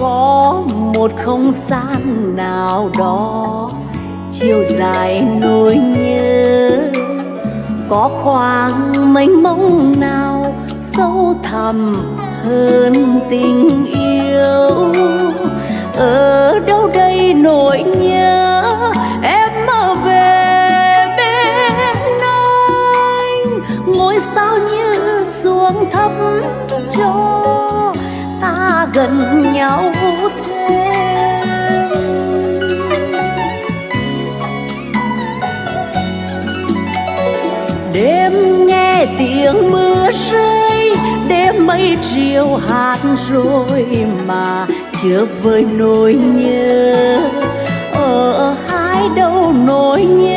có một không gian nào đó chiều dài nỗi nhớ. Có khoảng mênh mông nào sâu thẳm hơn tình yêu? Ở đâu đây nỗi nhớ em mơ về bên anh? Ngôi sao như xuống thấp cho gần nhau thêm đêm nghe tiếng mưa rơi, đêm mây chiều hát rồi mà chưa với nỗi nhớ. Ở hai đâu nỗi nhớ